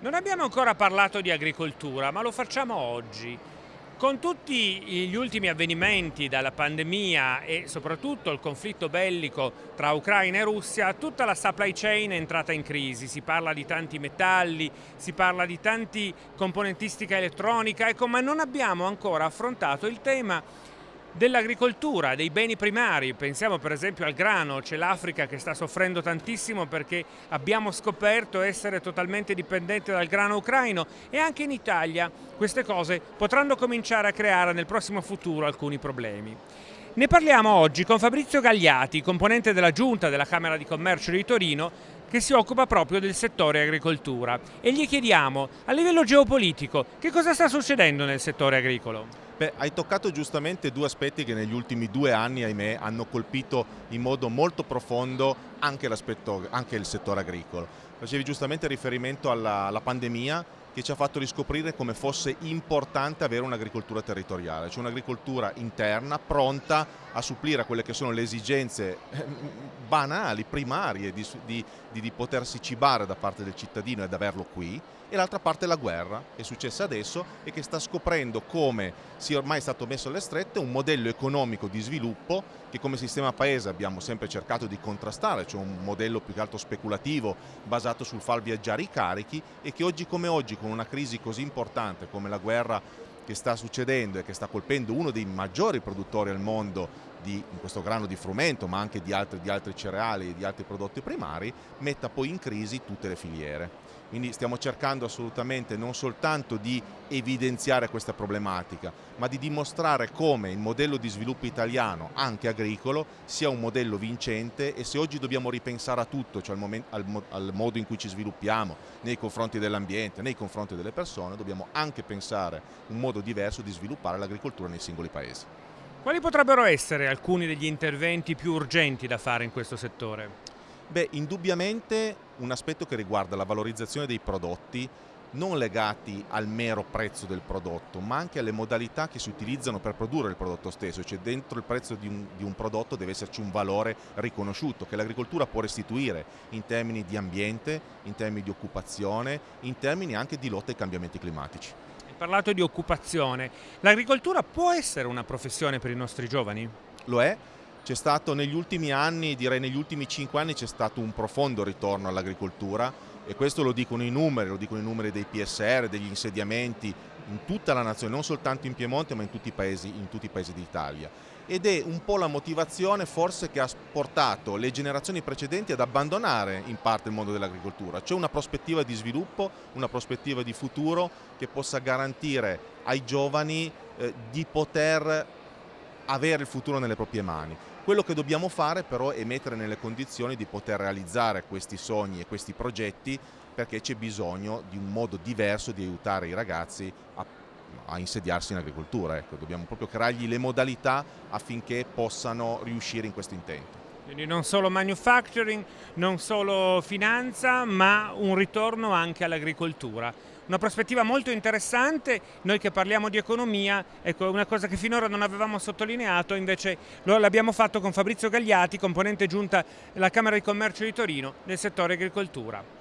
Non abbiamo ancora parlato di agricoltura, ma lo facciamo oggi. Con tutti gli ultimi avvenimenti dalla pandemia e soprattutto il conflitto bellico tra Ucraina e Russia, tutta la supply chain è entrata in crisi. Si parla di tanti metalli, si parla di tanti componentistica elettronica, ecco, ma non abbiamo ancora affrontato il tema dell'agricoltura, dei beni primari, pensiamo per esempio al grano, c'è l'Africa che sta soffrendo tantissimo perché abbiamo scoperto essere totalmente dipendenti dal grano ucraino e anche in Italia queste cose potranno cominciare a creare nel prossimo futuro alcuni problemi. Ne parliamo oggi con Fabrizio Gagliati, componente della Giunta della Camera di Commercio di Torino, che si occupa proprio del settore agricoltura e gli chiediamo a livello geopolitico che cosa sta succedendo nel settore agricolo. Beh, hai toccato giustamente due aspetti che negli ultimi due anni, ahimè, hanno colpito in modo molto profondo anche, anche il settore agricolo. Facevi giustamente riferimento alla, alla pandemia che ci ha fatto riscoprire come fosse importante avere un'agricoltura territoriale, cioè un'agricoltura interna pronta a supplire a quelle che sono le esigenze eh, banali, primarie di, di, di potersi cibare da parte del cittadino ed averlo qui e l'altra parte la guerra che è successa adesso e che sta scoprendo come sia ormai stato messo alle strette un modello economico di sviluppo che come sistema paese abbiamo sempre cercato di contrastare, cioè un modello più che altro speculativo basato sul far viaggiare i carichi e che oggi come oggi con una crisi così importante come la guerra che sta succedendo e che sta colpendo uno dei maggiori produttori al mondo di, questo grano di frumento ma anche di altri, di altri cereali e di altri prodotti primari metta poi in crisi tutte le filiere. Quindi stiamo cercando assolutamente non soltanto di evidenziare questa problematica, ma di dimostrare come il modello di sviluppo italiano, anche agricolo, sia un modello vincente e se oggi dobbiamo ripensare a tutto, cioè al, momento, al, al modo in cui ci sviluppiamo nei confronti dell'ambiente, nei confronti delle persone, dobbiamo anche pensare un modo diverso di sviluppare l'agricoltura nei singoli paesi. Quali potrebbero essere alcuni degli interventi più urgenti da fare in questo settore? Beh, indubbiamente un aspetto che riguarda la valorizzazione dei prodotti non legati al mero prezzo del prodotto, ma anche alle modalità che si utilizzano per produrre il prodotto stesso, cioè dentro il prezzo di un, di un prodotto deve esserci un valore riconosciuto che l'agricoltura può restituire in termini di ambiente, in termini di occupazione, in termini anche di lotta ai cambiamenti climatici. Hai parlato di occupazione, l'agricoltura può essere una professione per i nostri giovani? Lo è, c'è stato negli ultimi anni, direi negli ultimi cinque anni, c'è stato un profondo ritorno all'agricoltura e questo lo dicono i numeri, lo dicono i numeri dei PSR, degli insediamenti in tutta la nazione, non soltanto in Piemonte ma in tutti i paesi, paesi d'Italia. Ed è un po' la motivazione forse che ha portato le generazioni precedenti ad abbandonare in parte il mondo dell'agricoltura. C'è una prospettiva di sviluppo, una prospettiva di futuro che possa garantire ai giovani eh, di poter avere il futuro nelle proprie mani. Quello che dobbiamo fare però è mettere nelle condizioni di poter realizzare questi sogni e questi progetti perché c'è bisogno di un modo diverso di aiutare i ragazzi a, a insediarsi in agricoltura. Ecco, dobbiamo proprio creargli le modalità affinché possano riuscire in questo intento. Quindi non solo manufacturing, non solo finanza, ma un ritorno anche all'agricoltura. Una prospettiva molto interessante, noi che parliamo di economia, ecco, una cosa che finora non avevamo sottolineato, invece l'abbiamo fatto con Fabrizio Gagliati, componente giunta della Camera di Commercio di Torino nel settore agricoltura.